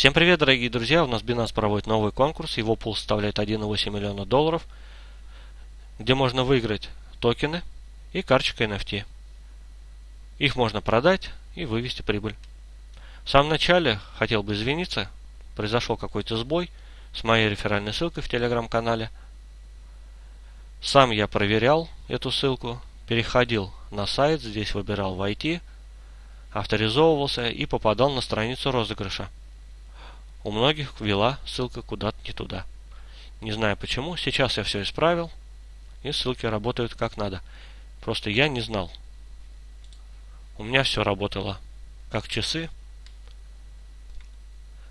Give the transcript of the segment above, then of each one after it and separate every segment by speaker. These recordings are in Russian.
Speaker 1: Всем привет, дорогие друзья! У нас Binance проводит новый конкурс. Его пул составляет 1,8 миллиона долларов, где можно выиграть токены и карточка NFT. Их можно продать и вывести прибыль. В самом начале хотел бы извиниться. Произошел какой-то сбой с моей реферальной ссылкой в телеграм-канале. Сам я проверял эту ссылку, переходил на сайт, здесь выбирал войти, авторизовывался и попадал на страницу розыгрыша. У многих вела ссылка куда-то не туда. Не знаю почему, сейчас я все исправил, и ссылки работают как надо. Просто я не знал. У меня все работало как часы.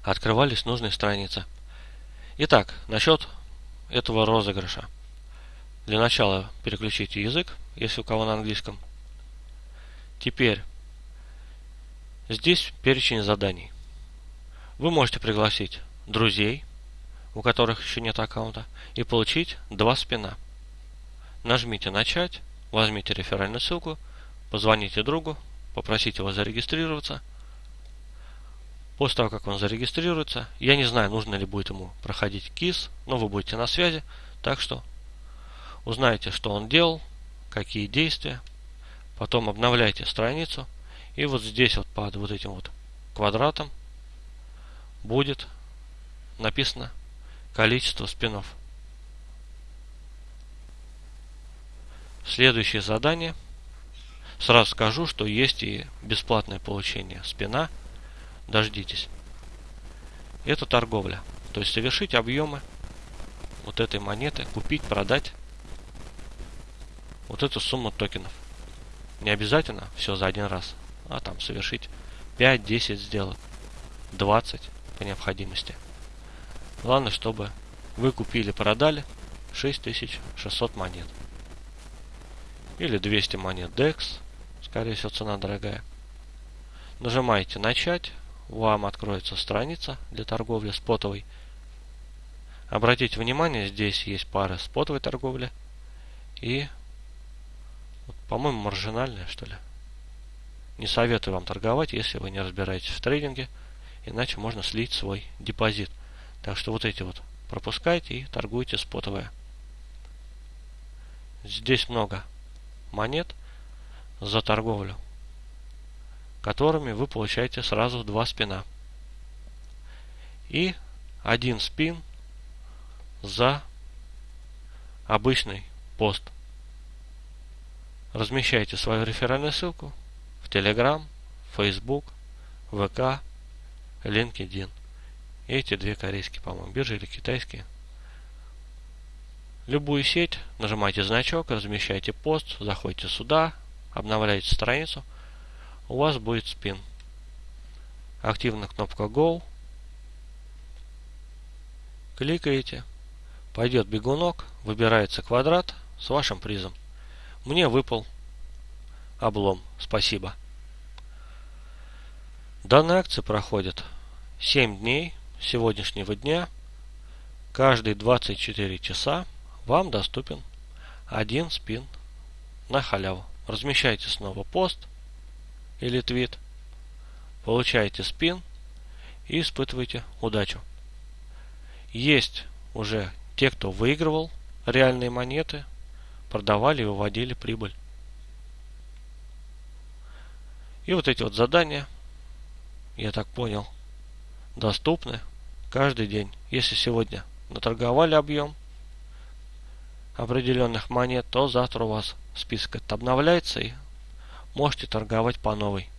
Speaker 1: Открывались нужные страницы. Итак, насчет этого розыгрыша. Для начала переключите язык, если у кого на английском. Теперь здесь перечень заданий. Вы можете пригласить друзей, у которых еще нет аккаунта, и получить два спина. Нажмите «Начать», возьмите реферальную ссылку, позвоните другу, попросите его зарегистрироваться. После того, как он зарегистрируется, я не знаю, нужно ли будет ему проходить КИС, но вы будете на связи, так что узнаете, что он делал, какие действия, потом обновляйте страницу, и вот здесь вот под вот этим вот квадратом будет написано количество спинов. Следующее задание. Сразу скажу, что есть и бесплатное получение спина. Дождитесь. Это торговля. То есть совершить объемы вот этой монеты, купить, продать вот эту сумму токенов. Не обязательно все за один раз, а там совершить 5-10 сделок, 20 по необходимости. Главное, чтобы вы купили-продали 6600 монет. Или 200 монет DEX. Скорее всего, цена дорогая. Нажимаете «Начать». Вам откроется страница для торговли спотовой. Обратите внимание, здесь есть пары спотовой торговли и, по-моему, маржинальная, что ли. Не советую вам торговать, если вы не разбираетесь в трейдинге – иначе можно слить свой депозит. Так что вот эти вот пропускайте и торгуйте спотовые. Здесь много монет за торговлю, которыми вы получаете сразу два спина. И один спин за обычный пост. Размещайте свою реферальную ссылку в Telegram, Facebook, ВК, LinkedIn. Эти две корейские, по-моему, биржи или китайские. Любую сеть, нажимаете значок, размещаете пост, заходите сюда, обновляете страницу, у вас будет спин. Активна кнопка Go. Кликаете, пойдет бегунок, выбирается квадрат с вашим призом. Мне выпал облом. Спасибо. Данная акция проходит 7 дней сегодняшнего дня. Каждые 24 часа вам доступен один спин на халяву. Размещайте снова пост или твит, получаете спин и испытывайте удачу. Есть уже те, кто выигрывал реальные монеты, продавали и выводили прибыль. И вот эти вот задания – я так понял, доступны каждый день. Если сегодня наторговали объем определенных монет, то завтра у вас список этот обновляется и можете торговать по новой.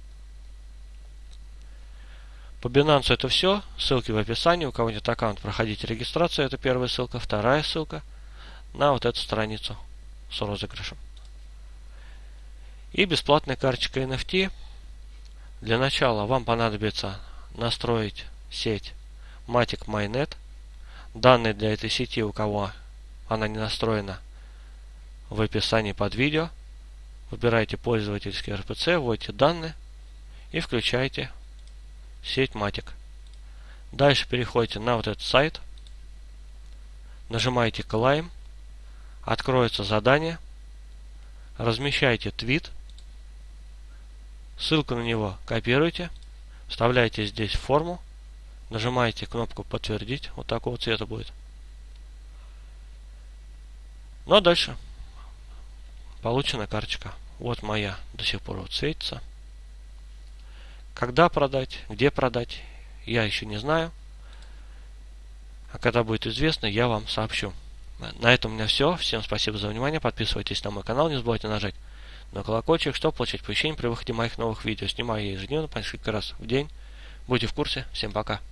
Speaker 1: По Binance это все. Ссылки в описании. У кого нет аккаунт, проходите регистрацию. Это первая ссылка. Вторая ссылка на вот эту страницу с розыгрышем. И бесплатная карточка NFT для начала вам понадобится настроить сеть Matic Mainnet. Данные для этой сети, у кого она не настроена, в описании под видео. Выбирайте пользовательский RPC, вводите данные и включайте сеть Matic. Дальше переходите на вот этот сайт, нажимаете Climb, откроется задание, размещайте твит – Ссылку на него копируйте, вставляйте здесь форму, Нажимаете кнопку подтвердить. Вот такого цвета будет. Ну а дальше получена карточка. Вот моя до сих пор вот светится. Когда продать, где продать, я еще не знаю. А когда будет известно, я вам сообщу. На этом у меня все. Всем спасибо за внимание. Подписывайтесь на мой канал. Не забывайте нажать на колокольчик, чтобы получать оповещения при выходе моих новых видео. Снимаю я ежедневно по несколько раз в день. Будьте в курсе. Всем пока.